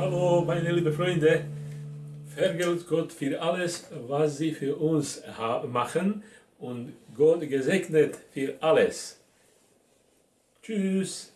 Hallo meine lieben Freunde, vergelt Gott für alles, was Sie für uns machen und Gott gesegnet für alles. Tschüss.